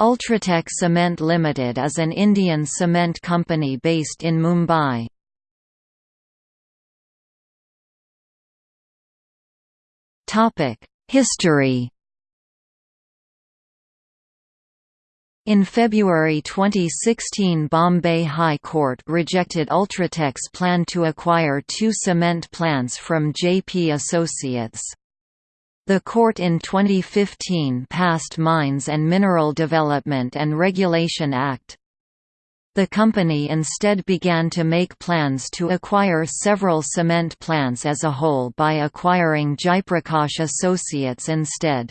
Ultratech Cement Limited is an Indian cement company based in Mumbai. History In February 2016 Bombay High Court rejected Ultratech's plan to acquire two cement plants from JP Associates. The court in 2015 passed Mines and Mineral Development and Regulation Act. The company instead began to make plans to acquire several cement plants as a whole by acquiring Jaiprakash Associates instead.